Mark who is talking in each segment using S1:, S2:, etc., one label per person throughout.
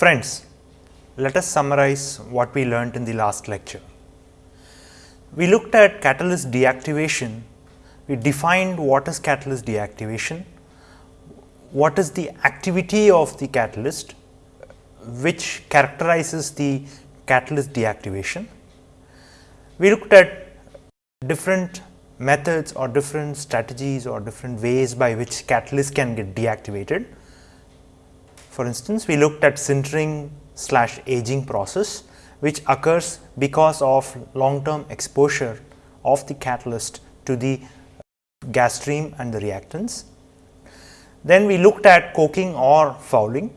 S1: Friends, let us summarize what we learnt in the last lecture. We looked at catalyst deactivation, we defined what is catalyst deactivation, what is the activity of the catalyst which characterizes the catalyst deactivation. We looked at different methods or different strategies or different ways by which catalyst can get deactivated. For instance, we looked at sintering slash aging process which occurs because of long term exposure of the catalyst to the gas stream and the reactants. Then we looked at coking or fouling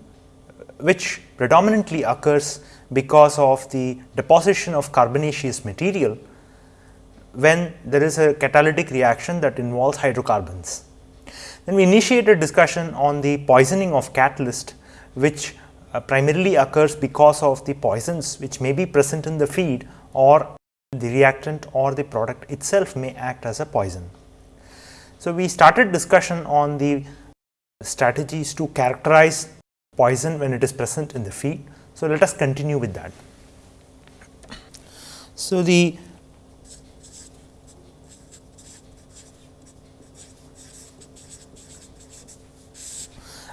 S1: which predominantly occurs because of the deposition of carbonaceous material when there is a catalytic reaction that involves hydrocarbons. Then we initiated discussion on the poisoning of catalyst which uh, primarily occurs because of the poisons which may be present in the feed or the reactant or the product itself may act as a poison. So, we started discussion on the strategies to characterize poison when it is present in the feed. So, let us continue with that. So, the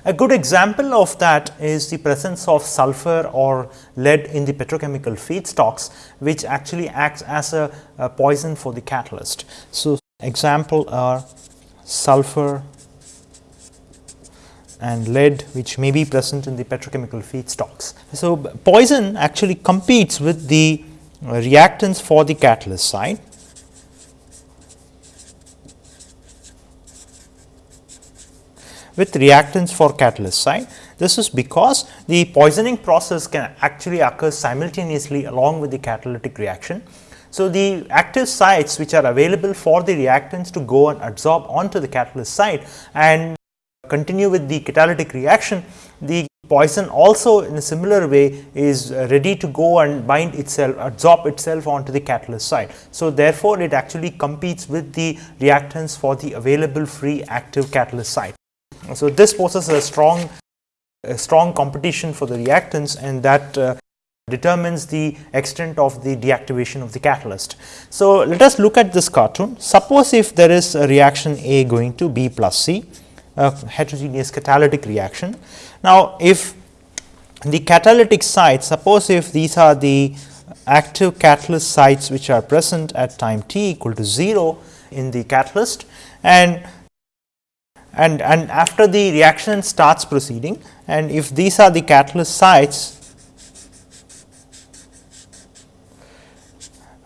S1: A good example of that is the presence of sulfur or lead in the petrochemical feedstocks, which actually acts as a, a poison for the catalyst. So, example are sulfur and lead which may be present in the petrochemical feedstocks. So, poison actually competes with the reactants for the catalyst site with reactants for catalyst site. This is because the poisoning process can actually occur simultaneously along with the catalytic reaction. So, the active sites which are available for the reactants to go and absorb onto the catalyst site and continue with the catalytic reaction, the poison also in a similar way is ready to go and bind itself absorb itself onto the catalyst site. So, therefore, it actually competes with the reactants for the available free active catalyst site. So, this poses a strong a strong competition for the reactants and that uh, determines the extent of the deactivation of the catalyst. So, let us look at this cartoon. Suppose if there is a reaction A going to B plus C, a heterogeneous catalytic reaction. Now, if the catalytic sites, suppose if these are the active catalyst sites which are present at time t equal to 0 in the catalyst and and, and after the reaction starts proceeding and if these are the catalyst sites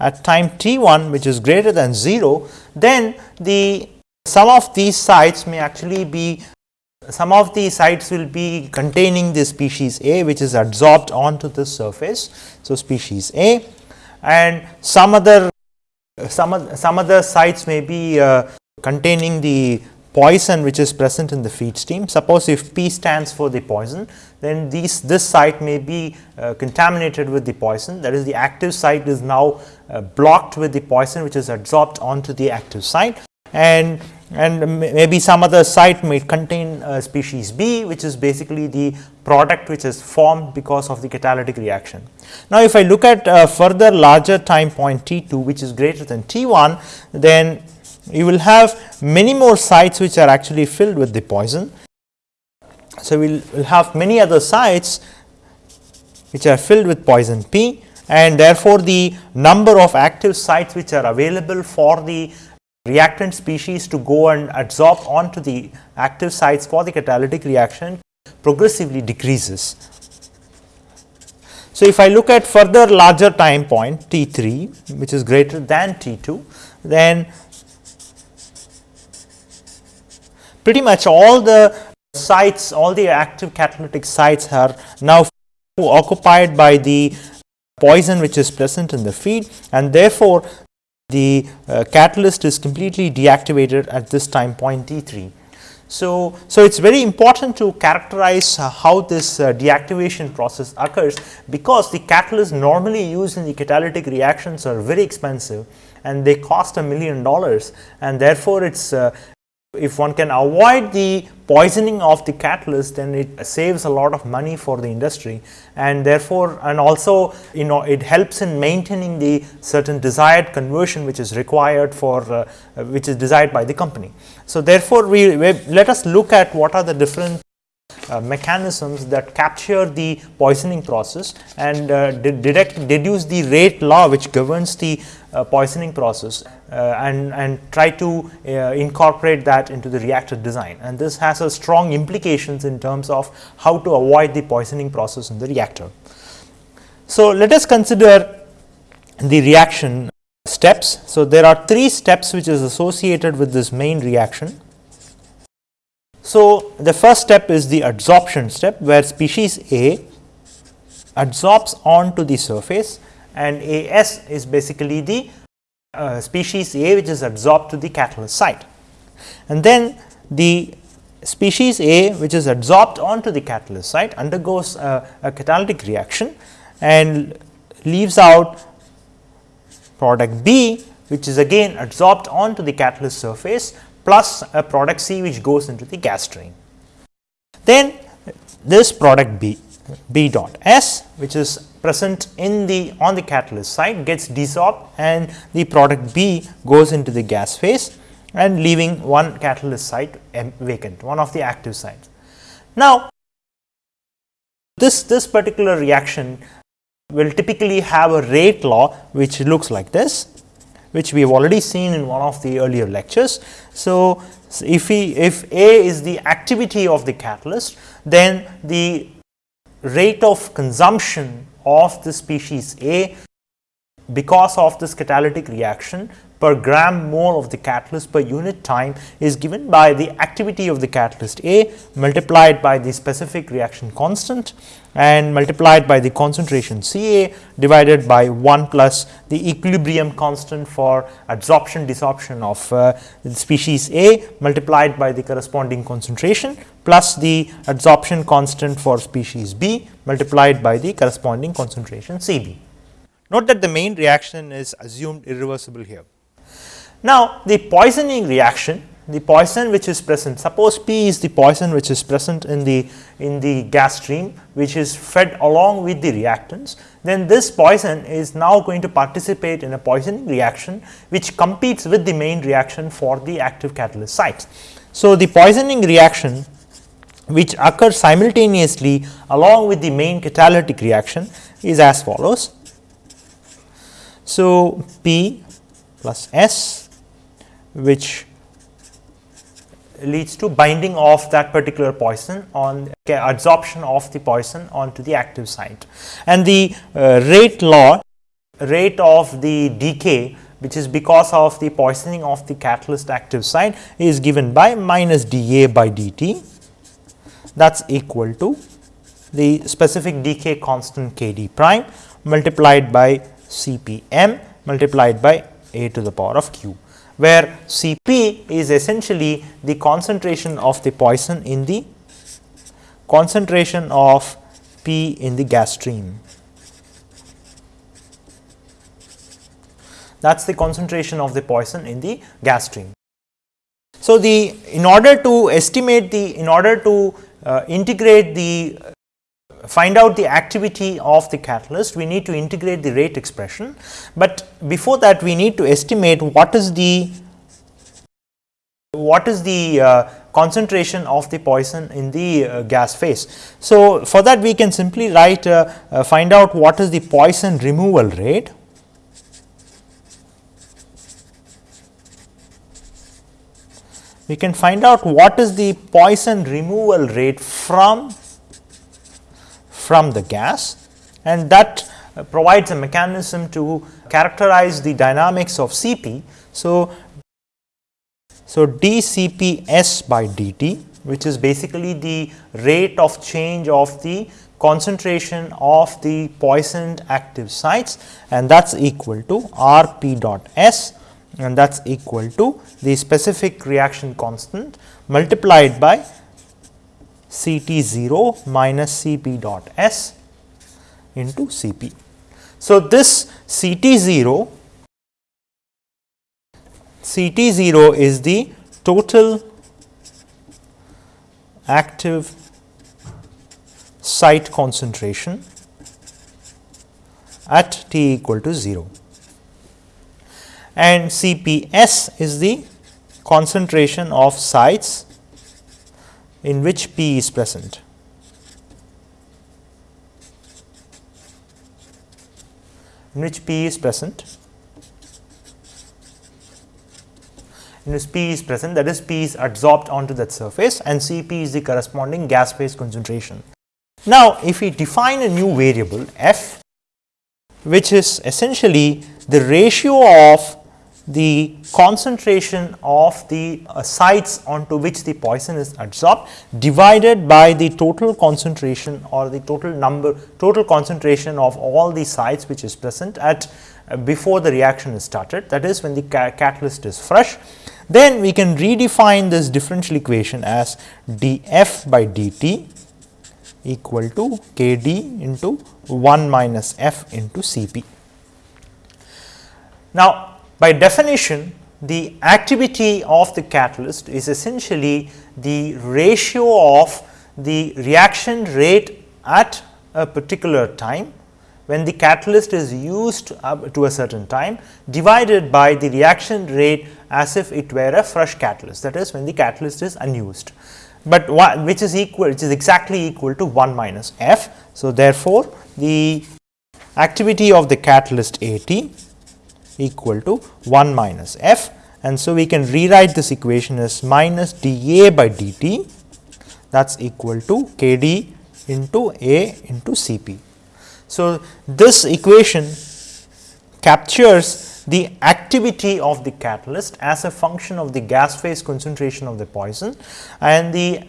S1: at time t 1 which is greater than 0, then the some of these sites may actually be some of the sites will be containing the species A which is adsorbed onto the surface. So, species A and some other some, some other sites may be uh, containing the poison which is present in the feed stream. Suppose if P stands for the poison, then these this site may be uh, contaminated with the poison that is the active site is now uh, blocked with the poison which is adsorbed onto the active site and and maybe some other site may contain uh, species B which is basically the product which is formed because of the catalytic reaction. Now, if I look at uh, further larger time point T 2 which is greater than T 1 then you will have many more sites which are actually filled with the poison. So, we will have many other sites which are filled with poison P and therefore, the number of active sites which are available for the reactant species to go and adsorb onto the active sites for the catalytic reaction progressively decreases. So, if I look at further larger time point T 3 which is greater than T 2, then pretty much all the sites, all the active catalytic sites are now occupied by the poison which is present in the feed and therefore, the uh, catalyst is completely deactivated at this time point T 3. So, so it is very important to characterize uh, how this uh, deactivation process occurs, because the catalysts normally used in the catalytic reactions are very expensive and they cost a million dollars and therefore, it is uh, if one can avoid the poisoning of the catalyst then it saves a lot of money for the industry and therefore and also you know it helps in maintaining the certain desired conversion which is required for uh, which is desired by the company. So, therefore, we, we let us look at what are the different uh, mechanisms that capture the poisoning process and uh, deduct, deduce the rate law which governs the uh, poisoning process uh, and, and try to uh, incorporate that into the reactor design. And this has a strong implications in terms of how to avoid the poisoning process in the reactor. So, let us consider the reaction steps. So, there are three steps which is associated with this main reaction. So, the first step is the adsorption step where species A adsorbs onto the surface and AS is basically the uh, species A which is adsorbed to the catalyst site. And then the species A which is adsorbed onto the catalyst site undergoes a, a catalytic reaction and leaves out product B which is again adsorbed onto the catalyst surface plus a product C which goes into the gas stream. Then this product B B dot S which is present in the on the catalyst site gets desorbed and the product B goes into the gas phase and leaving one catalyst site vacant one of the active sites. Now, this this particular reaction will typically have a rate law which looks like this which we have already seen in one of the earlier lectures. So, if we if A is the activity of the catalyst then the rate of consumption of the species A because of this catalytic reaction per gram mole of the catalyst per unit time is given by the activity of the catalyst A multiplied by the specific reaction constant and multiplied by the concentration C A divided by 1 plus the equilibrium constant for adsorption desorption of uh, species A multiplied by the corresponding concentration plus the adsorption constant for species B multiplied by the corresponding concentration C B. Note that the main reaction is assumed irreversible here. Now, the poisoning reaction the poison which is present suppose P is the poison which is present in the in the gas stream which is fed along with the reactants then this poison is now going to participate in a poisoning reaction which competes with the main reaction for the active catalyst sites. So, the poisoning reaction which occurs simultaneously along with the main catalytic reaction is as follows. So, P plus S which leads to binding of that particular poison on adsorption of the poison onto the active site. And the uh, rate law rate of the decay which is because of the poisoning of the catalyst active site is given by minus dA by dt that is equal to the specific decay constant k d prime multiplied by C p m multiplied by a to the power of q where Cp is essentially the concentration of the poison in the concentration of P in the gas stream. That is the concentration of the poison in the gas stream. So, the in order to estimate the in order to uh, integrate the find out the activity of the catalyst, we need to integrate the rate expression, but before that we need to estimate what is the what is the uh, concentration of the poison in the uh, gas phase. So, for that we can simply write uh, uh find out what is the poison removal rate we can find out what is the poison removal rate from from the gas and that provides a mechanism to characterize the dynamics of Cp. So, so dCpS by dt which is basically the rate of change of the concentration of the poisoned active sites and that is equal to Rp dot S and that is equal to the specific reaction constant multiplied by C t 0 minus C p dot S into C p. So, this C t 0 C t 0 is the total active site concentration at t equal to 0 and Cps is the concentration of sites in which P is present. in which P is present in which P is present that is P is adsorbed onto that surface and Cp is the corresponding gas phase concentration. Now, if we define a new variable f which is essentially the ratio of the concentration of the uh, sites onto which the poison is adsorbed divided by the total concentration or the total number total concentration of all the sites which is present at uh, before the reaction is started that is when the ca catalyst is fresh. Then we can redefine this differential equation as df by dt equal to kd into 1 minus f into Cp. Now, by definition, the activity of the catalyst is essentially the ratio of the reaction rate at a particular time when the catalyst is used up to a certain time divided by the reaction rate as if it were a fresh catalyst that is when the catalyst is unused, but which is equal which is exactly equal to 1 minus f. So, therefore, the activity of the catalyst A t equal to 1 minus f and so we can rewrite this equation as minus dA by dt that is equal to kd into A into Cp. So, this equation captures the activity of the catalyst as a function of the gas phase concentration of the poison and the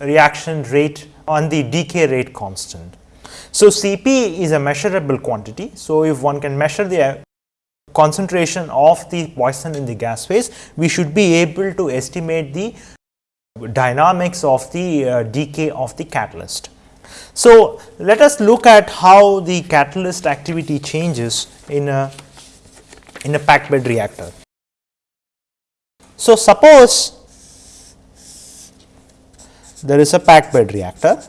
S1: reaction rate on the decay rate constant. So, Cp is a measurable quantity. So, if one can measure the concentration of the poison in the gas phase, we should be able to estimate the dynamics of the uh, decay of the catalyst. So, let us look at how the catalyst activity changes in a in a packed bed reactor. So, suppose there is a packed bed reactor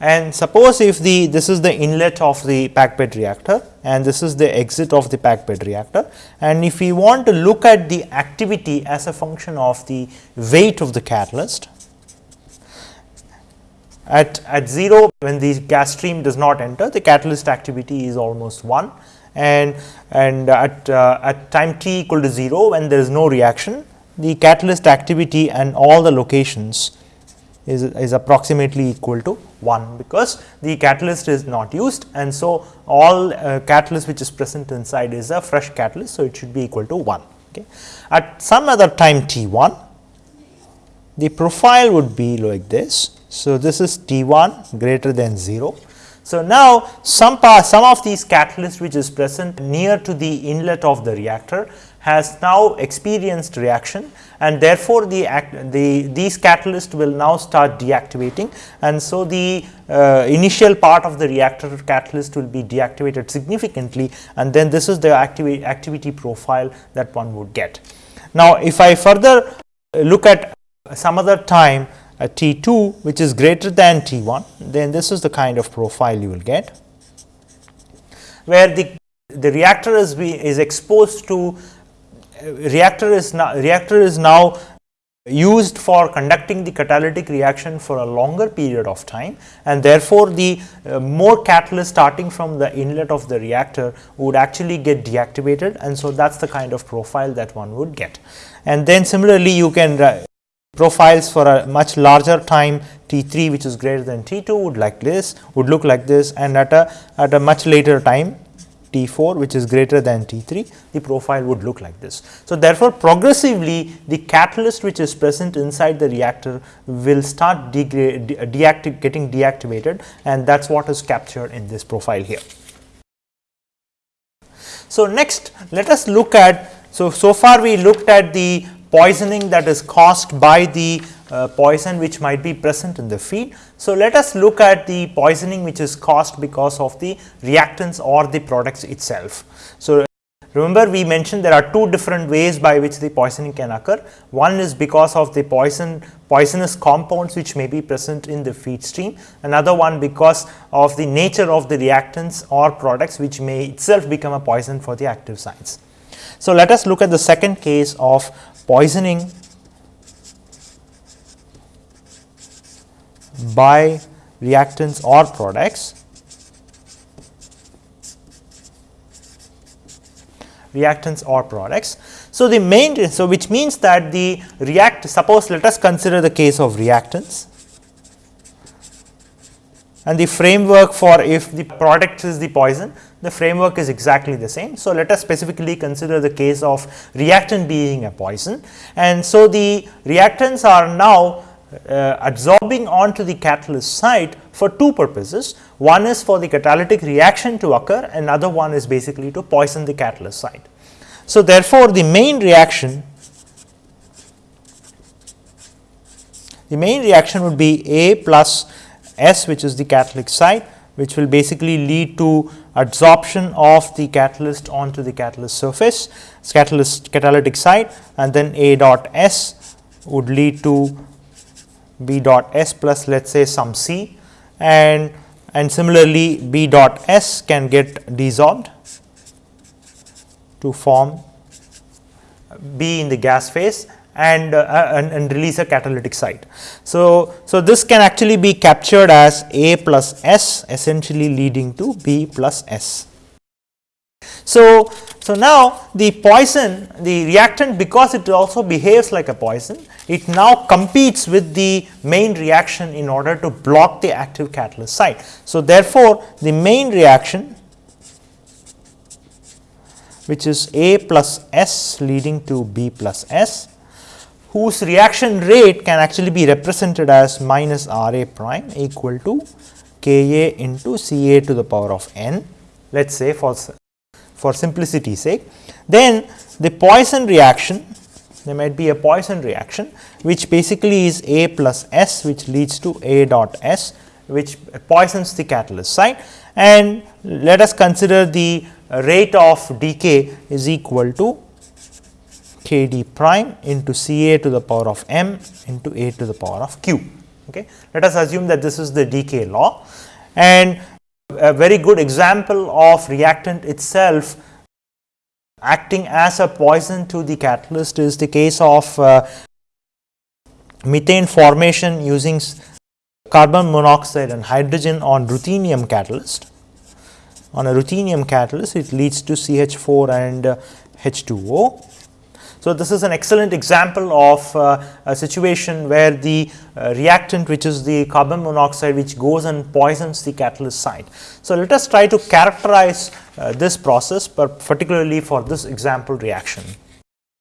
S1: and suppose if the this is the inlet of the packed bed reactor and this is the exit of the packed bed reactor. And if we want to look at the activity as a function of the weight of the catalyst at, at 0 when the gas stream does not enter the catalyst activity is almost 1 and, and at, uh, at time t equal to 0 when there is no reaction the catalyst activity and all the locations is, is approximately equal to 1 because the catalyst is not used and so all uh, catalyst which is present inside is a fresh catalyst. So, it should be equal to 1. Okay. At some other time t 1 the profile would be like this. So, this is t 1 greater than 0. So, now some part some of these catalyst which is present near to the inlet of the reactor has now experienced reaction and therefore, the, act, the these catalysts will now start deactivating and so the uh, initial part of the reactor catalyst will be deactivated significantly and then this is the activi activity profile that one would get. Now, if I further look at some other time at T 2 which is greater than T 1 then this is the kind of profile you will get where the the reactor is be, is exposed to reactor is now reactor is now used for conducting the catalytic reaction for a longer period of time and therefore, the uh, more catalyst starting from the inlet of the reactor would actually get deactivated and so that is the kind of profile that one would get. And then similarly, you can uh, profiles for a much larger time T 3 which is greater than T 2 would like this would look like this and at a at a much later time T 4 which is greater than T 3 the profile would look like this. So, therefore, progressively the catalyst which is present inside the reactor will start de getting deactivated and that is what is captured in this profile here. So, next let us look at so, so far we looked at the poisoning that is caused by the uh, poison which might be present in the feed. So, let us look at the poisoning which is caused because of the reactants or the products itself. So, Remember we mentioned there are two different ways by which the poisoning can occur. One is because of the poison poisonous compounds which may be present in the feed stream, another one because of the nature of the reactants or products which may itself become a poison for the active sites. So, let us look at the second case of poisoning by reactants or products. Reactants or products. So, the main so which means that the react suppose let us consider the case of reactants. And the framework for if the product is the poison the framework is exactly the same. So, let us specifically consider the case of reactant being a poison and so the reactants are now uh, absorbing onto the catalyst site for two purposes. One is for the catalytic reaction to occur, and another one is basically to poison the catalyst site. So, therefore, the main reaction the main reaction would be A plus S which is the catalytic site which will basically lead to adsorption of the catalyst onto the catalyst surface catalyst catalytic site and then A dot S would lead to B dot S plus let us say some C. And and similarly B dot S can get desorbed to form B in the gas phase and, uh, and, and, release a catalytic site. So, so this can actually be captured as A plus S essentially leading to B plus S. So, so now the poison the reactant because it also behaves like a poison it now competes with the main reaction in order to block the active catalyst site. So, therefore, the main reaction which is A plus S leading to B plus S whose reaction rate can actually be represented as minus R A prime equal to K A into C A to the power of n let us say for for simplicity sake. Then the poison reaction there might be a poison reaction which basically is A plus S which leads to A dot S which poisons the catalyst site and let us consider the rate of decay is equal to k d prime into C A to the power of m into A to the power of q. Okay. Let us assume that this is the decay law and a very good example of reactant itself acting as a poison to the catalyst is the case of uh, methane formation using carbon monoxide and hydrogen on ruthenium catalyst. On a ruthenium catalyst it leads to CH4 and uh, H2O so, this is an excellent example of uh, a situation where the uh, reactant which is the carbon monoxide which goes and poisons the catalyst site. So, let us try to characterize uh, this process but particularly for this example reaction.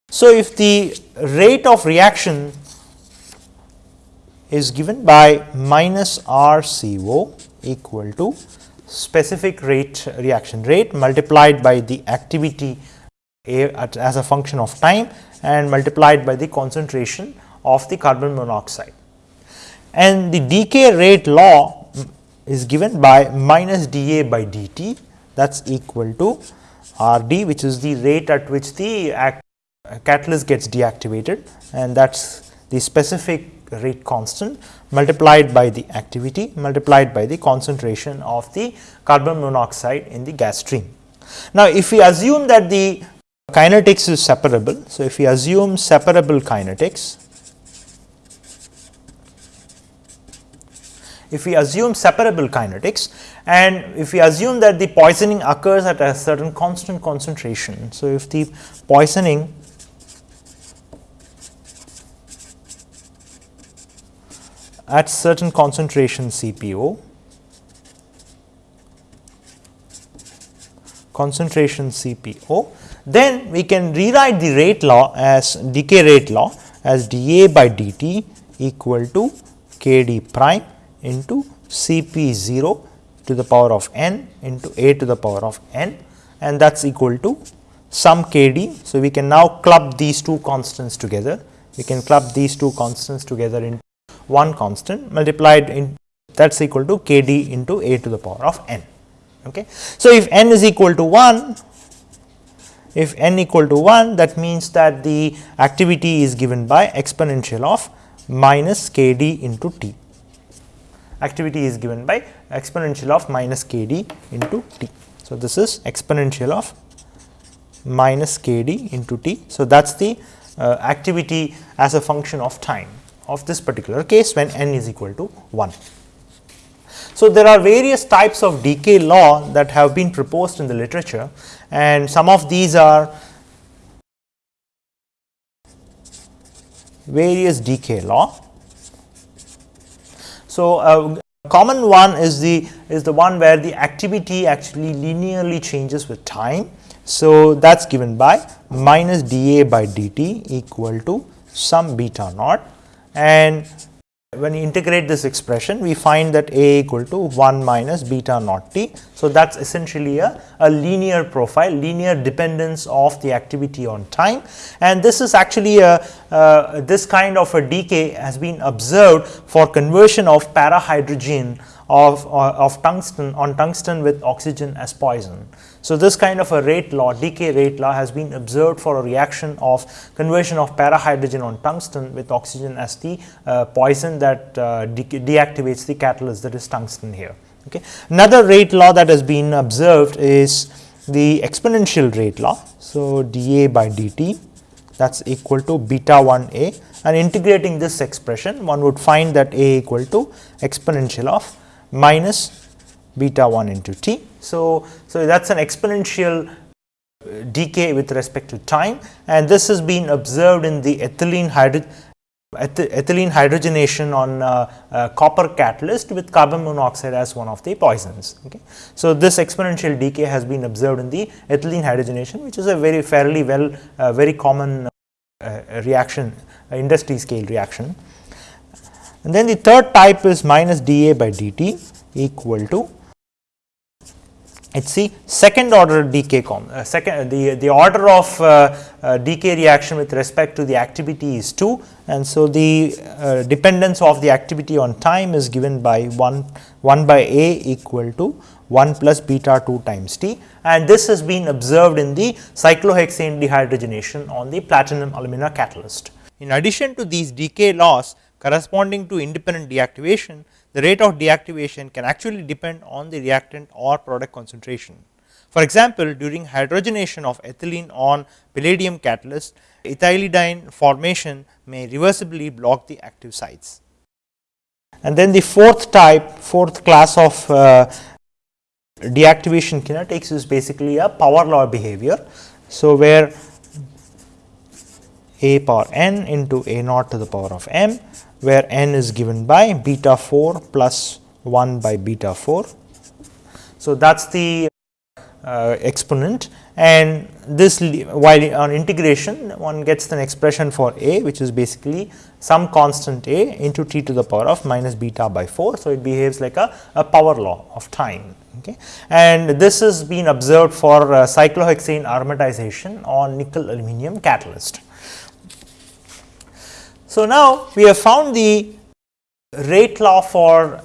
S1: So, if the rate of reaction is given by minus R C O equal to specific rate reaction rate multiplied by the activity a at, as a function of time and multiplied by the concentration of the carbon monoxide. And the decay rate law is given by minus dA by dt that is equal to Rd which is the rate at which the catalyst gets deactivated and that is the specific rate constant multiplied by the activity multiplied by the concentration of the carbon monoxide in the gas stream. Now, if we assume that the Kinetics is separable. So, if we assume separable kinetics, if we assume separable kinetics and if we assume that the poisoning occurs at a certain constant concentration. So, if the poisoning at certain concentration CPO concentration CPO then we can rewrite the rate law as decay rate law as dA by dt equal to kd prime into Cp 0 to the power of n into a to the power of n and that is equal to some kd. So, we can now club these two constants together. We can club these two constants together in one constant multiplied in that is equal to kd into a to the power of n. Okay. So, if n is equal to 1 if n equal to 1 that means that the activity is given by exponential of minus k d into t. Activity is given by exponential of minus k d into t. So, this is exponential of minus k d into t. So, that is the uh, activity as a function of time of this particular case when n is equal to 1. So, there are various types of decay law that have been proposed in the literature and some of these are various decay law. So, a common one is the is the one where the activity actually linearly changes with time. So, that is given by minus dA by dt equal to some beta naught and when we integrate this expression, we find that A equal to 1 minus beta naught t. So, that is essentially a, a linear profile, linear dependence of the activity on time and this is actually a uh, this kind of a decay has been observed for conversion of para-hydrogen of, uh, of tungsten on tungsten with oxygen as poison. So, this kind of a rate law decay rate law has been observed for a reaction of conversion of para-hydrogen on tungsten with oxygen as the uh, poison that uh, de deactivates the catalyst that is tungsten here. Okay. Another rate law that has been observed is the exponential rate law. So, dA by dt that is equal to beta 1 a and integrating this expression one would find that a equal to exponential of minus beta 1 into t. So, so that is an exponential decay with respect to time and this has been observed in the ethylene ethylene hydrogenation on uh, uh, copper catalyst with carbon monoxide as one of the poisons. Okay. So, this exponential decay has been observed in the ethylene hydrogenation which is a very fairly well uh, very common uh, reaction industry scale reaction. And then the third type is minus dA by dt equal to it is the second order decay uh, second the the order of uh, uh, decay reaction with respect to the activity is 2 and so the uh, dependence of the activity on time is given by 1 1 by a equal to 1 plus beta 2 times t. And this has been observed in the cyclohexane dehydrogenation on the platinum alumina catalyst. In addition to these decay laws corresponding to independent deactivation, the rate of deactivation can actually depend on the reactant or product concentration. For example, during hydrogenation of ethylene on palladium catalyst, ethylidene formation may reversibly block the active sites. And then the fourth type, fourth class of uh, deactivation kinetics is basically a power law behavior. So, where a power n into a naught to the power of m where n is given by beta 4 plus 1 by beta 4. So, that is the uh, exponent and this while on integration one gets an expression for a which is basically some constant a into t to the power of minus beta by 4. So, it behaves like a, a power law of time okay. and this has been observed for uh, cyclohexane aromatization on nickel aluminum catalyst. So, now we have found the rate law for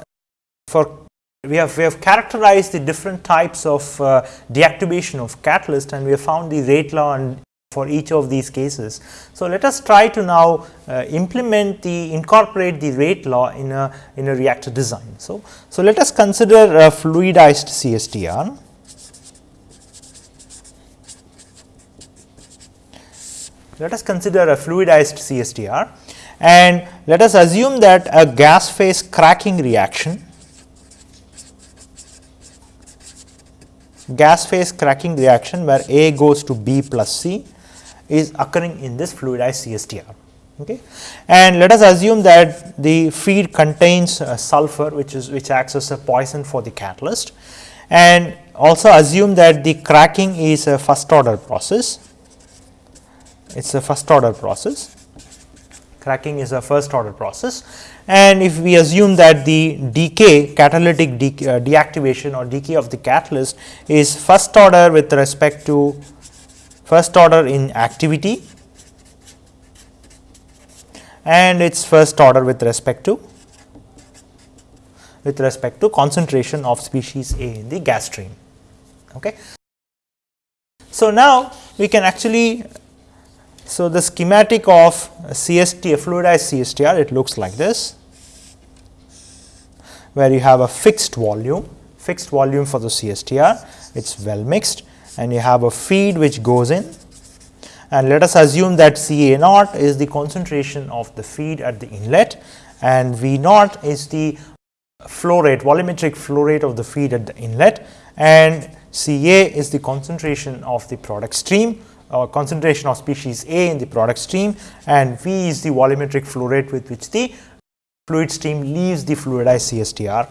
S1: for we have we have characterized the different types of uh, deactivation of catalyst and we have found the rate law and for each of these cases. So, let us try to now uh, implement the incorporate the rate law in a in a reactor design. So, so let us consider a fluidized CSTR. Let us consider a fluidized CSTR and let us assume that a gas phase cracking reaction gas phase cracking reaction where A goes to B plus C is occurring in this fluidized CSTR. Okay. And let us assume that the feed contains uh, sulfur which is which acts as a poison for the catalyst and also assume that the cracking is a first order process, it is a first order process cracking is a first order process and if we assume that the decay catalytic uh, deactivation or decay of the catalyst is first order with respect to first order in activity and its first order with respect to with respect to concentration of species A in the gas stream. Okay. So, now we can actually so the schematic of CST a fluidized CSTR it looks like this where you have a fixed volume fixed volume for the CSTR it is well mixed and you have a feed which goes in. And let us assume that C A naught is the concentration of the feed at the inlet and V naught is the flow rate volumetric flow rate of the feed at the inlet and C A is the concentration of the product stream or concentration of species A in the product stream and V is the volumetric flow rate with which the fluid stream leaves the fluidized CSTR.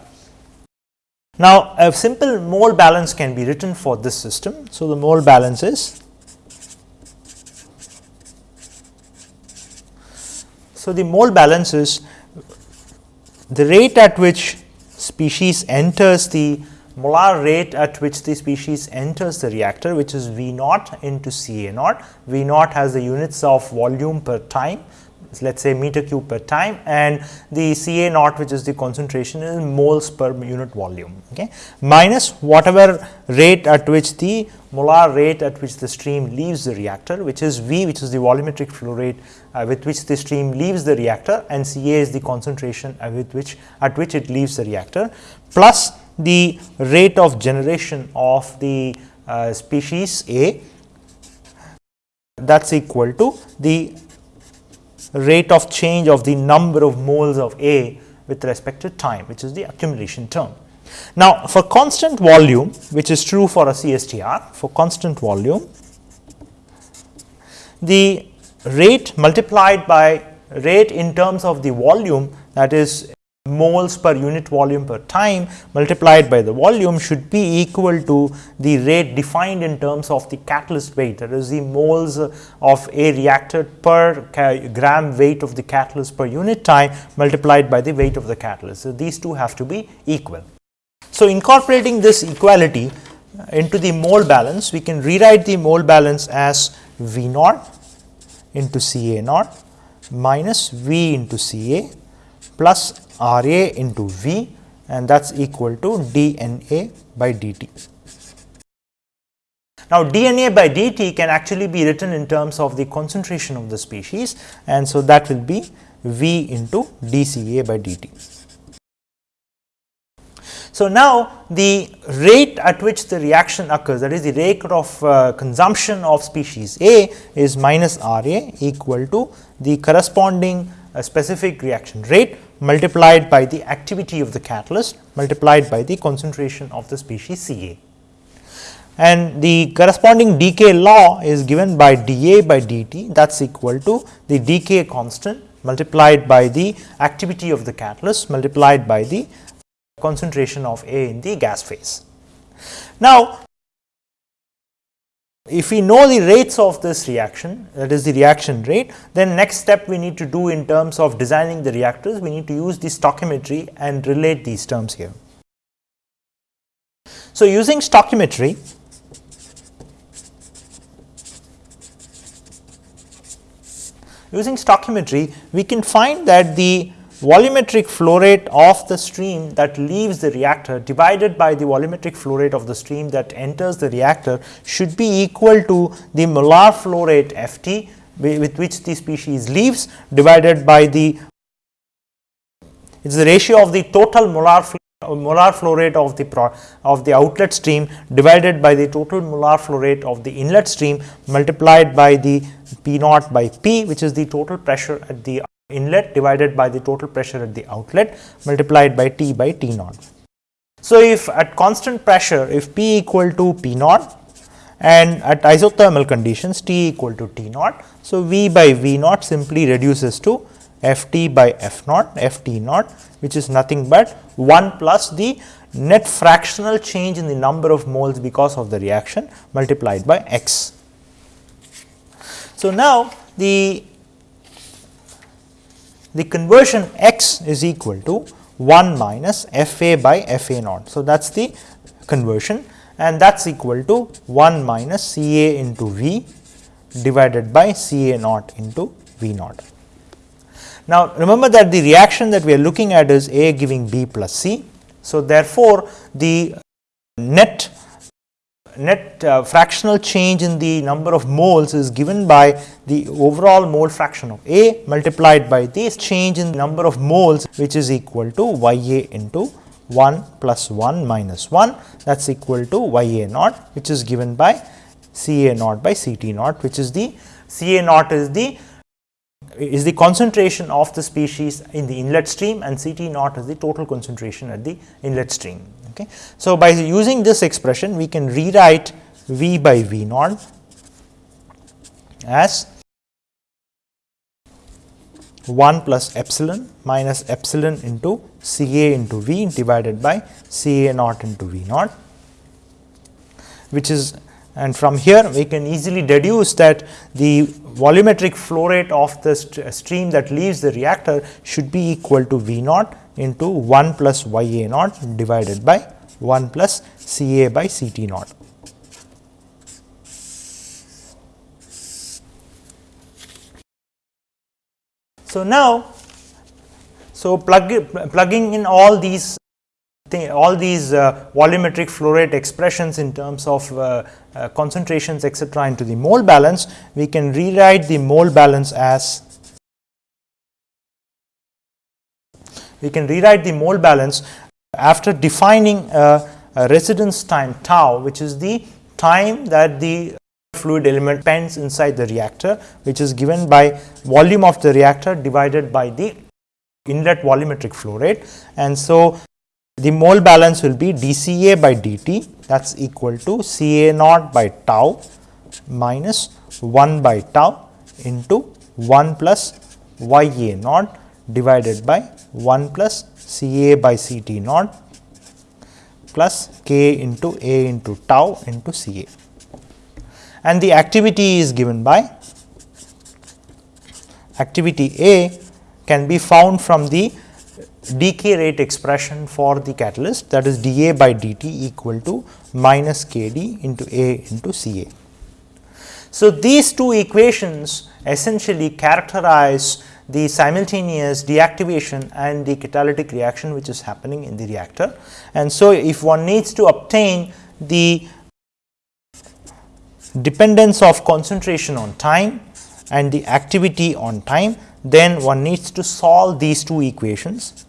S1: Now, a simple mole balance can be written for this system. So, the mole balance is So, the mole balance is the rate at which species enters the molar rate at which the species enters the reactor which is V naught into C A naught. V naught has the units of volume per time let us say meter cube per time and the Ca naught which is the concentration is moles per unit volume okay, minus whatever rate at which the molar rate at which the stream leaves the reactor which is V which is the volumetric flow rate uh, with which the stream leaves the reactor and Ca is the concentration uh, with which at which it leaves the reactor plus the rate of generation of the uh, species A that is equal to the rate of change of the number of moles of A with respect to time which is the accumulation term. Now, for constant volume which is true for a CSTR for constant volume the rate multiplied by rate in terms of the volume that is moles per unit volume per time multiplied by the volume should be equal to the rate defined in terms of the catalyst weight that is the moles of a reactor per gram weight of the catalyst per unit time multiplied by the weight of the catalyst. So, these two have to be equal. So, incorporating this equality into the mole balance we can rewrite the mole balance as V naught into C A naught minus V into C A plus R A into V and that is equal to d N A by d t. Now, d N A by d t can actually be written in terms of the concentration of the species and so that will be V into d C A by d t. So, now the rate at which the reaction occurs that is the rate of uh, consumption of species A is minus R A equal to the corresponding uh, specific reaction rate multiplied by the activity of the catalyst multiplied by the concentration of the species C A. And the corresponding decay law is given by dA by dt that is equal to the decay constant multiplied by the activity of the catalyst multiplied by the concentration of A in the gas phase. Now, if we know the rates of this reaction that is the reaction rate then next step we need to do in terms of designing the reactors we need to use the stoichiometry and relate these terms here. So, using stoichiometry using stoichiometry we can find that the volumetric flow rate of the stream that leaves the reactor divided by the volumetric flow rate of the stream that enters the reactor should be equal to the molar flow rate F t with which the species leaves divided by the it is the ratio of the total molar flow molar flow rate of the pro, of the outlet stream divided by the total molar flow rate of the inlet stream multiplied by the P naught by P which is the total pressure at the inlet divided by the total pressure at the outlet multiplied by T by T naught. So, if at constant pressure if P equal to P naught and at isothermal conditions T equal to T naught. So, V by V naught simply reduces to F T by F naught F T naught which is nothing but 1 plus the net fractional change in the number of moles because of the reaction multiplied by x. So, now the the conversion x is equal to 1 minus f a by f a naught. So, that is the conversion and that is equal to 1 minus C a into V divided by C a naught into V naught. Now, remember that the reaction that we are looking at is A giving B plus C. So, therefore, the net net uh, fractional change in the number of moles is given by the overall mole fraction of A multiplied by this change in number of moles which is equal to Y A into 1 plus 1 minus 1 that is equal to Y A naught which is given by C A naught by C T naught which is the C A naught is the is the concentration of the species in the inlet stream and C T naught is the total concentration at the inlet stream. Okay. So, by using this expression we can rewrite V by V naught as 1 plus epsilon minus epsilon into C A into V divided by C A naught into V naught, which is and from here we can easily deduce that the volumetric flow rate of the st uh, stream that leaves the reactor should be equal to V naught into 1 plus Y A naught divided by 1 plus C A by C T naught. So, now, so plug, plugging in all these all these uh, volumetric flow rate expressions in terms of uh, uh, concentrations etc., into the mole balance, we can rewrite the mole balance as we can rewrite the mole balance after defining a, a residence time tau which is the time that the fluid element spends inside the reactor which is given by volume of the reactor divided by the inlet volumetric flow rate. And so, the mole balance will be dCA by dt that is equal to Ca naught by tau minus 1 by tau into 1 plus Ya naught divided by 1 plus Ca by Ct naught plus k into A into tau into Ca. And the activity is given by activity A can be found from the decay rate expression for the catalyst that is dA by dt equal to minus kd into A into Ca. So, these two equations essentially characterize the simultaneous deactivation and the catalytic reaction which is happening in the reactor. And so, if one needs to obtain the dependence of concentration on time and the activity on time, then one needs to solve these two equations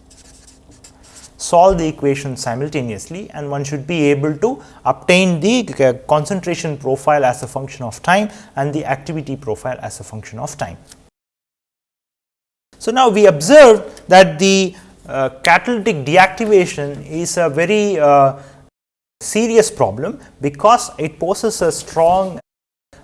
S1: solve the equation simultaneously and one should be able to obtain the uh, concentration profile as a function of time and the activity profile as a function of time. So, now we observe that the uh, catalytic deactivation is a very uh, serious problem because it poses a strong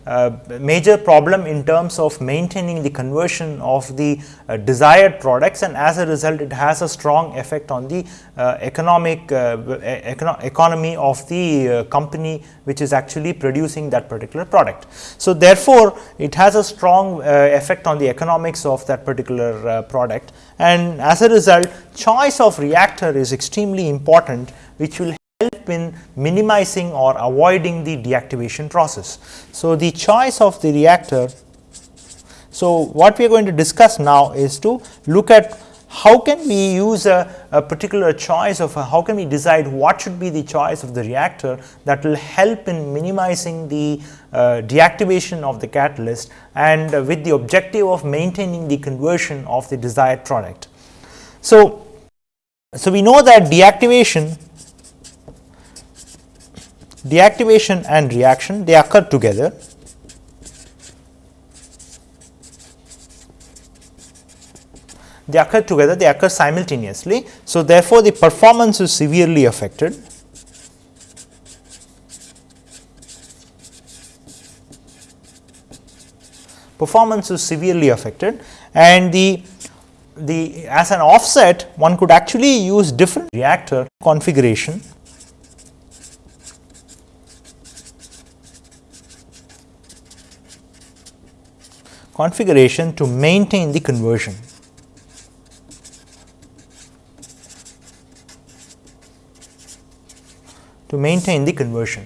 S1: uh, major problem in terms of maintaining the conversion of the uh, desired products and as a result it has a strong effect on the uh, economic uh, econo economy of the uh, company which is actually producing that particular product. So, therefore, it has a strong effect on the economics of that particular product and as a result choice of reactor is extremely important which will help in minimizing or avoiding the deactivation process. So, the choice of the reactor. So, what we are going to discuss now is to look at how can we use a, a particular choice of a, how can we decide what should be the choice of the reactor that will help in minimizing the uh, deactivation of the catalyst and uh, with the objective of maintaining the conversion of the desired product. So, so we know that deactivation deactivation and reaction they occur together. They occur together, they occur simultaneously. So, therefore, the performance is severely affected. Performance is severely affected and the the as an offset one could actually use different reactor configuration configuration to maintain the conversion. to maintain the conversion.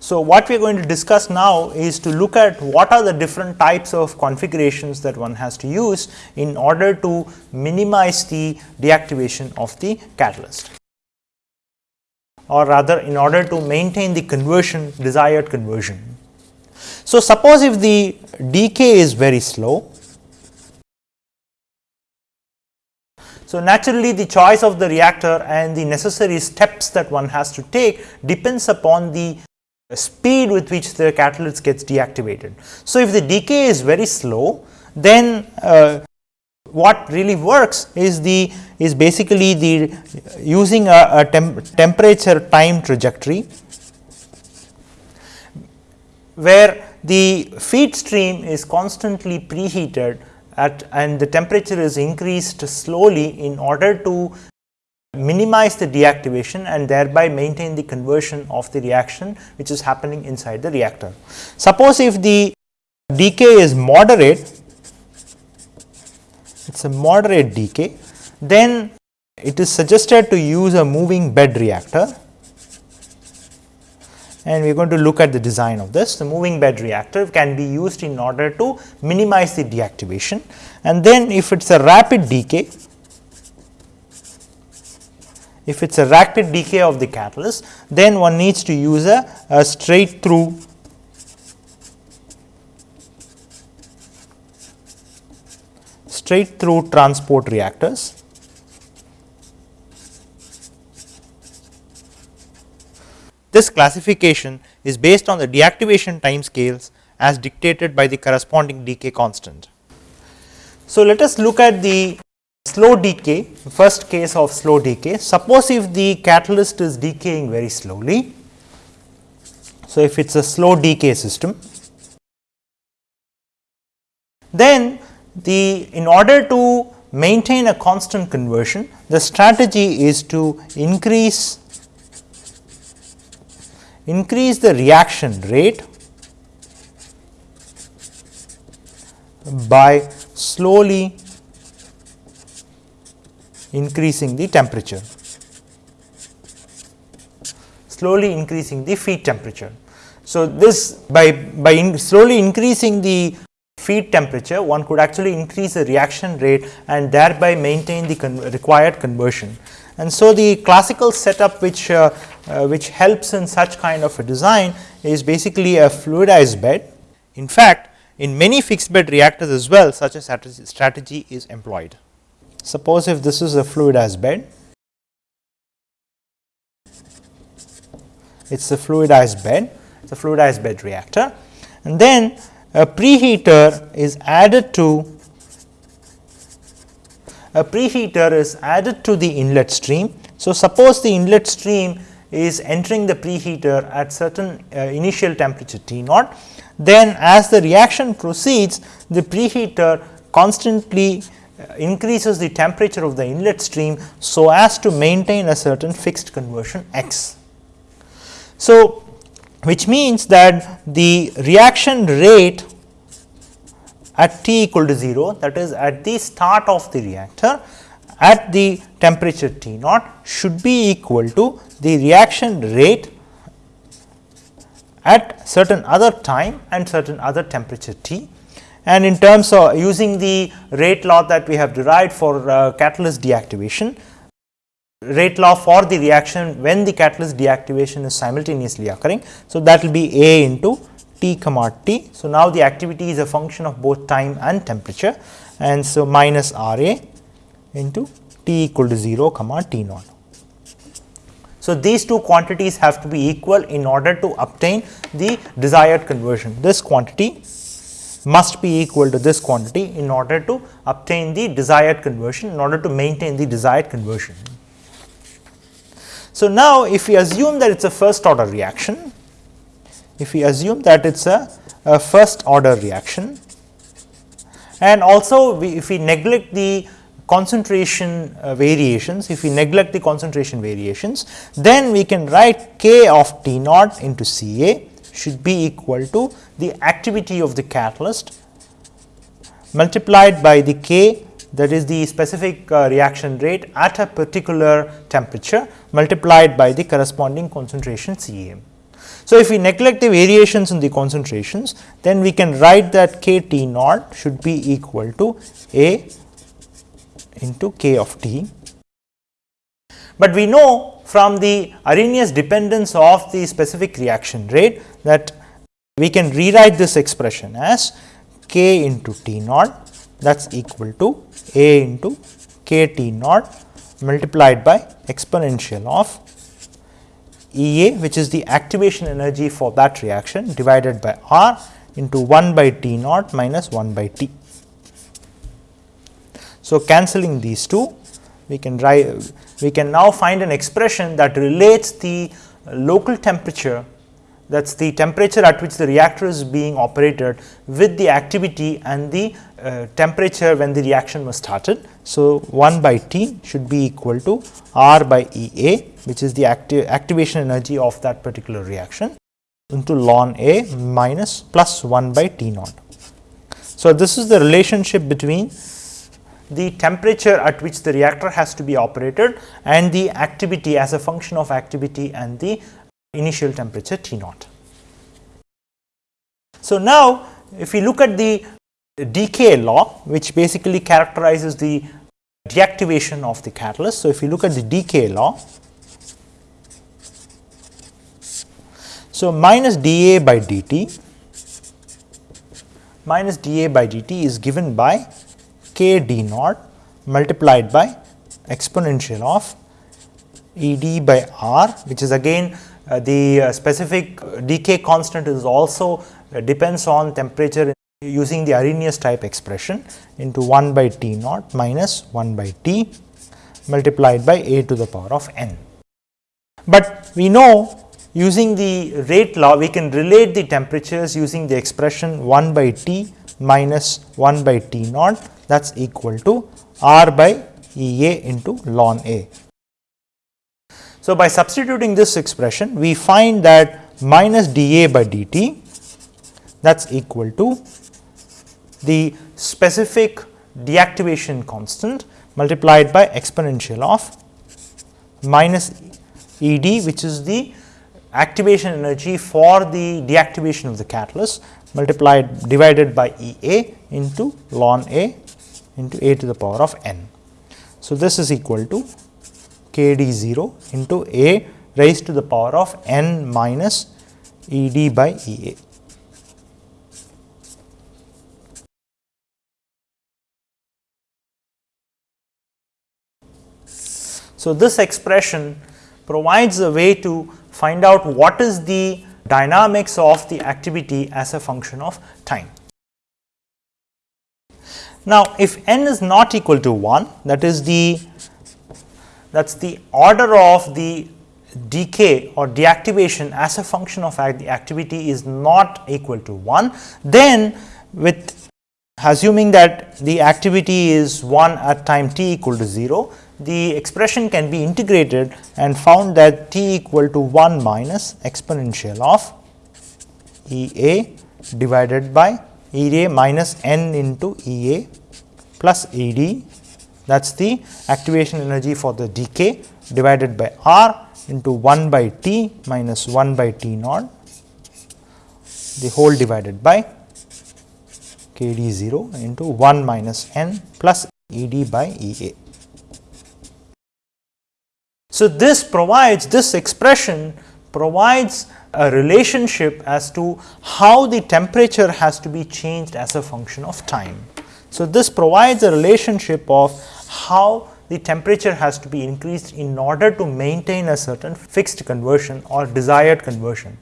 S1: So, what we are going to discuss now is to look at what are the different types of configurations that one has to use in order to minimize the deactivation of the catalyst. or rather in order to maintain the conversion desired conversion. So, suppose if the decay is very slow, So, naturally the choice of the reactor and the necessary steps that one has to take depends upon the speed with which the catalyst gets deactivated. So, if the decay is very slow then uh, what really works is the is basically the using a, a temp temperature time trajectory where the feed stream is constantly preheated at and the temperature is increased slowly in order to minimize the deactivation and thereby maintain the conversion of the reaction which is happening inside the reactor. Suppose if the decay is moderate, it is a moderate decay, then it is suggested to use a moving bed reactor and we are going to look at the design of this. The moving bed reactor can be used in order to minimize the deactivation and then if it is a rapid decay, if it is a rapid decay of the catalyst, then one needs to use a, a straight through straight through transport reactors This classification is based on the deactivation time scales as dictated by the corresponding decay constant. So, let us look at the slow decay, first case of slow decay. Suppose if the catalyst is decaying very slowly. So, if it is a slow decay system, then the in order to maintain a constant conversion, the strategy is to increase increase the reaction rate by slowly increasing the temperature, slowly increasing the feed temperature. So, this by, by in slowly increasing the feed temperature one could actually increase the reaction rate and thereby maintain the con required conversion. And so, the classical setup which, uh, uh, which helps in such kind of a design is basically a fluidized bed. In fact, in many fixed bed reactors as well such a strategy is employed. Suppose if this is a fluidized bed, it is a fluidized bed, it is a fluidized bed reactor and then a preheater is added to a preheater is added to the inlet stream. So, suppose the inlet stream is entering the preheater at certain uh, initial temperature T naught, then as the reaction proceeds the preheater constantly uh, increases the temperature of the inlet stream, so as to maintain a certain fixed conversion x. So, which means that the reaction rate at T equal to 0 that is at the start of the reactor at the temperature T naught should be equal to the reaction rate at certain other time and certain other temperature T. And in terms of using the rate law that we have derived for uh, catalyst deactivation, rate law for the reaction when the catalyst deactivation is simultaneously occurring. So, that will be A into T comma T. So, now the activity is a function of both time and temperature and so minus R A into T equal to 0 comma T naught. So, these two quantities have to be equal in order to obtain the desired conversion. This quantity must be equal to this quantity in order to obtain the desired conversion in order to maintain the desired conversion. So, now if we assume that it is a first order reaction if we assume that it is a, a, first order reaction and also we, if we neglect the concentration uh, variations, if we neglect the concentration variations, then we can write k of T naught into C A should be equal to the activity of the catalyst multiplied by the k that is the specific uh, reaction rate at a particular temperature multiplied by the corresponding concentration C A. So, if we neglect the variations in the concentrations, then we can write that k T naught should be equal to A into k of T. But we know from the Arrhenius dependence of the specific reaction rate that we can rewrite this expression as k into T naught that is equal to A into k T naught multiplied by exponential of E A which is the activation energy for that reaction divided by R into 1 by T naught minus 1 by T. So, cancelling these two we can we can now find an expression that relates the local temperature that is the temperature at which the reactor is being operated with the activity and the uh, temperature when the reaction was started. So, 1 by T should be equal to R by E A which is the acti activation energy of that particular reaction into ln A minus plus 1 by T naught. So, this is the relationship between the temperature at which the reactor has to be operated and the activity as a function of activity and the initial temperature T naught. So, now if we look at the decay law which basically characterizes the deactivation of the catalyst. So, if you look at the decay law, so minus dA by dt minus dA by dt is given by k d naught multiplied by exponential of E d by r which is again uh, the uh, specific decay constant is also uh, depends on temperature using the Arrhenius type expression into 1 by T naught minus 1 by T multiplied by a to the power of n. But we know using the rate law we can relate the temperatures using the expression 1 by T minus 1 by T naught that is equal to R by E A into ln A. So, by substituting this expression we find that minus dA by dt that is equal to the specific deactivation constant multiplied by exponential of minus E d which is the activation energy for the deactivation of the catalyst multiplied divided by E a into ln A into a to the power of n. So, this is equal to k d 0 into a raised to the power of n minus E d by E a. So, this expression provides a way to find out what is the dynamics of the activity as a function of time. Now, if n is not equal to 1 that is the that is the order of the decay or deactivation as a function of the activity is not equal to 1, then with assuming that the activity is 1 at time t equal to 0, the expression can be integrated and found that t equal to 1 minus exponential of E a divided by E a minus n into E a plus E d that is the activation energy for the decay divided by R into 1 by T minus 1 by T naught the whole divided by K d 0 into 1 minus n plus E d by E a. So, this provides this expression provides a relationship as to how the temperature has to be changed as a function of time. So, this provides a relationship of how the temperature has to be increased in order to maintain a certain fixed conversion or desired conversion.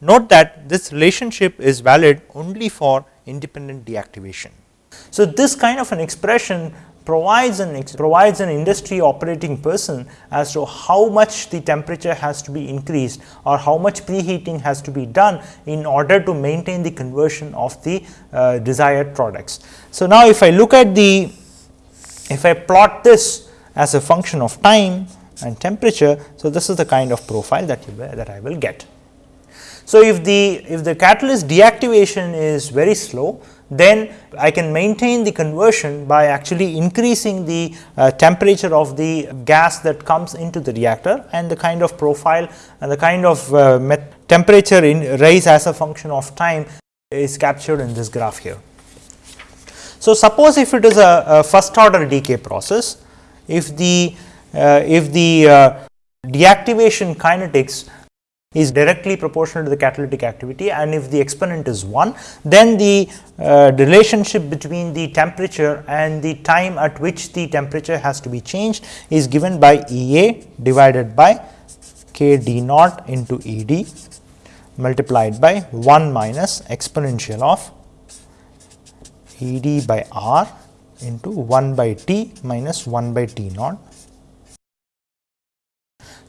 S1: Note that this relationship is valid only for independent deactivation. So, this kind of an expression provides an provides an industry operating person as to how much the temperature has to be increased or how much preheating has to be done in order to maintain the conversion of the uh, desired products. So, now if I look at the if I plot this as a function of time and temperature, so this is the kind of profile that you that I will get. So, if the if the catalyst deactivation is very slow, then I can maintain the conversion by actually increasing the uh, temperature of the gas that comes into the reactor and the kind of profile and the kind of uh, temperature in rise as a function of time is captured in this graph here. So, suppose if it is a, a first order decay process, if the uh, if the uh, deactivation kinetics is directly proportional to the catalytic activity and if the exponent is 1 then the uh, relationship between the temperature and the time at which the temperature has to be changed is given by E A divided by k d naught into E d multiplied by 1 minus exponential of E d by r into 1 by t minus 1 by t naught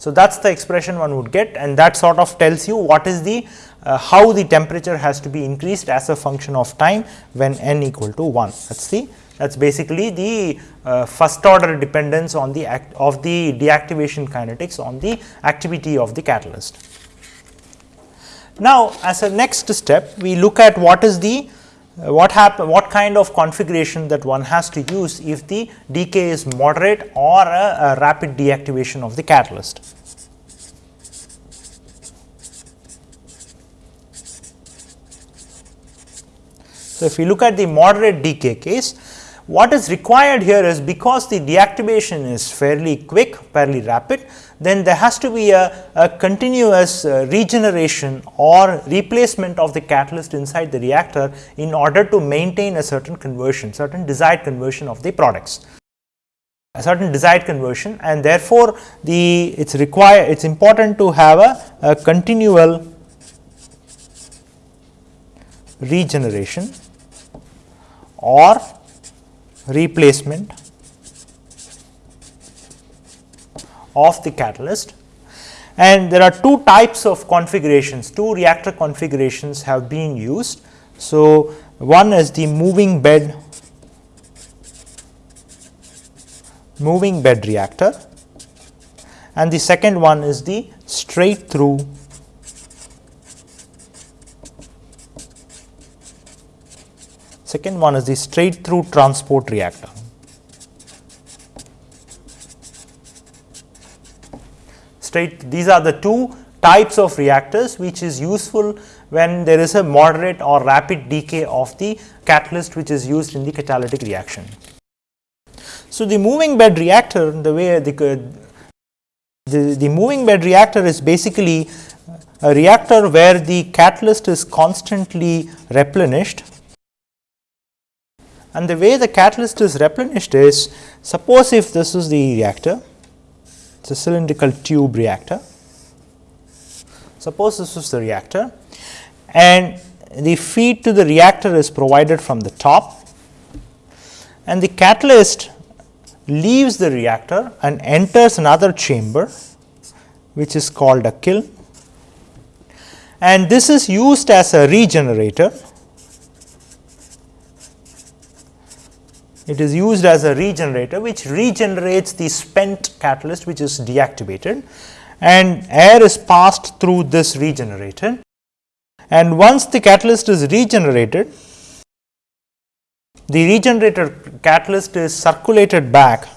S1: so, that is the expression one would get and that sort of tells you what is the uh, how the temperature has to be increased as a function of time when n equal to 1 that is the that is basically the uh, first order dependence on the act of the deactivation kinetics on the activity of the catalyst. Now, as a next step we look at what is the Uh, what happen what kind of configuration that one has to use if the decay is moderate or a, a rapid deactivation of the catalyst. So, if you look at the moderate decay case what is required here is because the deactivation is fairly quick fairly rapid then there has to be a, a continuous uh, regeneration or replacement of the catalyst inside the reactor in order to maintain a certain conversion, certain desired conversion of the products. A certain desired conversion and therefore, the it is it is important to have a, a continual regeneration or replacement of the catalyst and there are two types of configurations, two reactor configurations have been used. So, one is the moving bed moving bed reactor and the second one is the straight through second one is the straight through transport reactor. Straight these are the two types of reactors which is useful when there is a moderate or rapid decay of the catalyst which is used in the catalytic reaction. So, the moving bed reactor the way the, the, the moving bed reactor is basically a reactor where the catalyst is constantly replenished and the way the catalyst is replenished is suppose if this is the reactor it is a cylindrical tube reactor. Suppose this is the reactor and the feed to the reactor is provided from the top and the catalyst leaves the reactor and enters another chamber which is called a kiln and this is used as a regenerator it is used as a regenerator which regenerates the spent catalyst which is deactivated and air is passed through this regenerator. And once the catalyst is regenerated the regenerated catalyst is circulated back.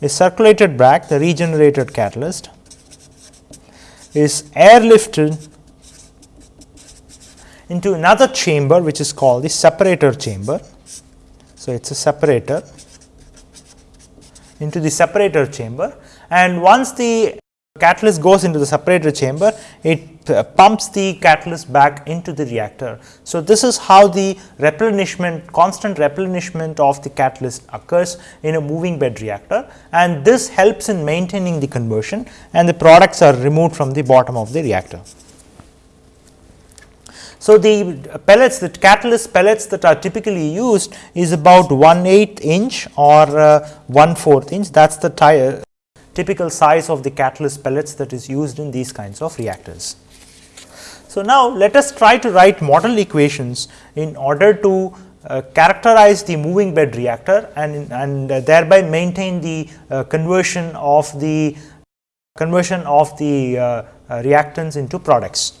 S1: Is circulated back the regenerated catalyst is airlifted into another chamber which is called the separator chamber so, it is a separator into the separator chamber and once the catalyst goes into the separator chamber, it uh, pumps the catalyst back into the reactor. So, this is how the replenishment constant replenishment of the catalyst occurs in a moving bed reactor and this helps in maintaining the conversion and the products are removed from the bottom of the reactor. So, the pellets the catalyst pellets that are typically used is about 1 8 inch or uh, 1 4th inch that is the tire, typical size of the catalyst pellets that is used in these kinds of reactors. So, now let us try to write model equations in order to uh, characterize the moving bed reactor and, and uh, thereby maintain the uh, conversion of the conversion of the uh, uh, reactants into products.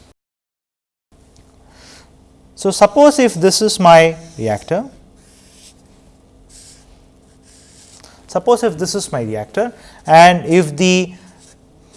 S1: So, suppose if this is my reactor, suppose if this is my reactor and if the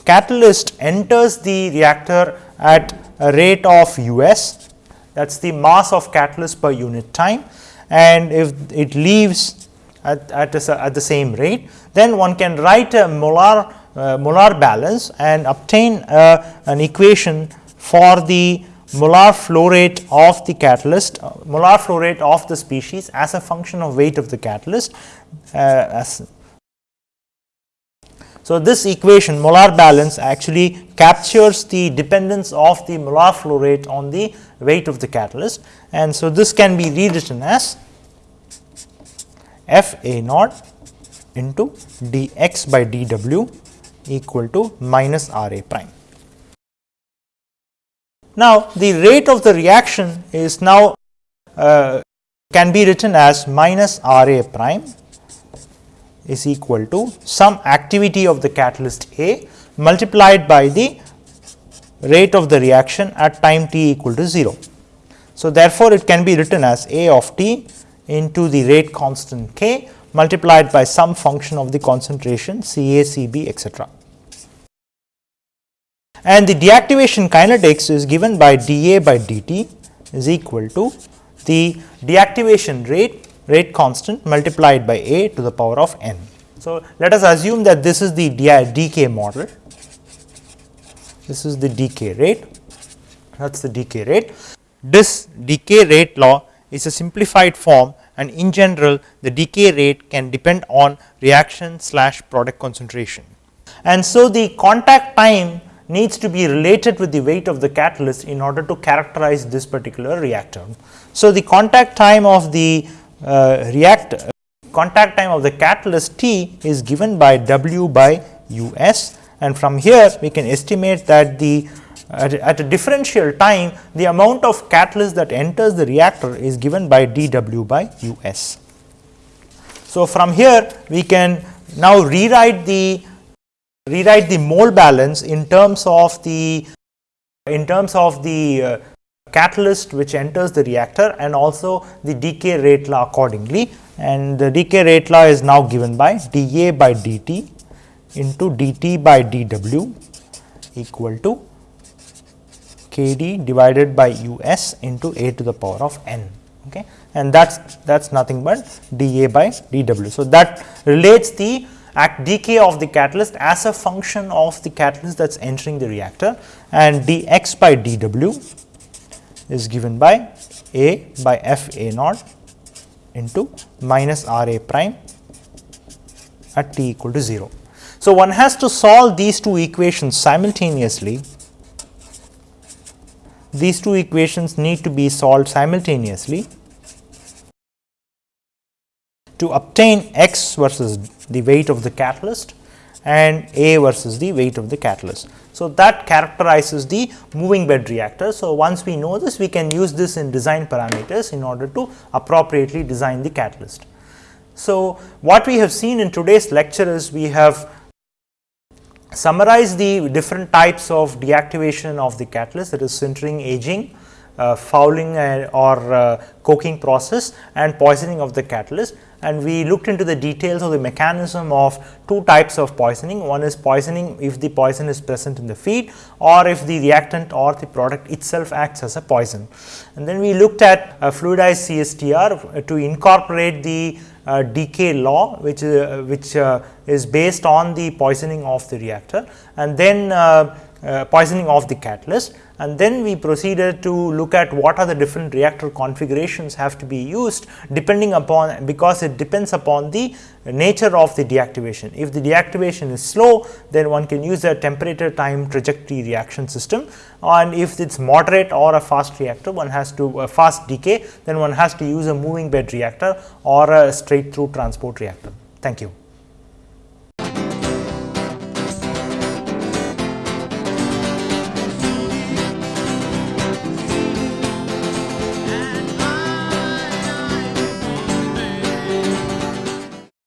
S1: catalyst enters the reactor at a rate of u s that is the mass of catalyst per unit time and if it leaves at, at, a, at the same rate, then one can write a molar uh, molar balance and obtain uh, an equation for the molar flow rate of the catalyst, uh, molar flow rate of the species as a function of weight of the catalyst. Uh, so, this equation molar balance actually captures the dependence of the molar flow rate on the weight of the catalyst and so this can be rewritten as f a naught into dx by dw equal to minus r a prime. Now, the rate of the reaction is now uh, can be written as minus R A prime is equal to some activity of the catalyst A multiplied by the rate of the reaction at time t equal to 0. So, therefore, it can be written as A of t into the rate constant k multiplied by some function of the concentration C A, C B etcetera and the deactivation kinetics is given by dA by dt is equal to the deactivation rate rate constant multiplied by A to the power of n. So, let us assume that this is the decay model, this is the decay rate, that is the decay rate. This decay rate law is a simplified form and in general the decay rate can depend on reaction slash product concentration. And so, the contact time needs to be related with the weight of the catalyst in order to characterize this particular reactor. So, the contact time of the uh, reactor contact time of the catalyst T is given by W by U s and from here we can estimate that the at, at, a differential time the amount of catalyst that enters the reactor is given by dW by U s. So, from here we can now rewrite the rewrite the mole balance in terms of the in terms of the uh, catalyst which enters the reactor and also the decay rate law accordingly. And the decay rate law is now given by dA by dt into dt by dw equal to kd divided by us into a to the power of n. Okay? And that's that's nothing but dA by dw. So that relates the act decay of the catalyst as a function of the catalyst that is entering the reactor and dx by dw is given by a by f a naught into minus r a prime at t equal to 0. So, one has to solve these two equations simultaneously. These two equations need to be solved simultaneously to obtain x versus the weight of the catalyst and A versus the weight of the catalyst. So, that characterizes the moving bed reactor. So, once we know this we can use this in design parameters in order to appropriately design the catalyst. So, what we have seen in today's lecture is we have summarized the different types of deactivation of the catalyst that is sintering aging, uh, fouling uh, or uh, coking process and poisoning of the catalyst and we looked into the details of the mechanism of two types of poisoning. One is poisoning if the poison is present in the feed or if the reactant or the product itself acts as a poison. And then we looked at a fluidized CSTR to incorporate the uh, decay law which, uh, which uh, is based on the poisoning of the reactor and then uh, uh, poisoning of the catalyst and then we proceeded to look at what are the different reactor configurations have to be used depending upon because it depends upon the nature of the deactivation. If the deactivation is slow then one can use a temperature time trajectory reaction system and if it is moderate or a fast reactor one has to fast decay then one has to use a moving bed reactor or a straight through transport reactor. Thank you.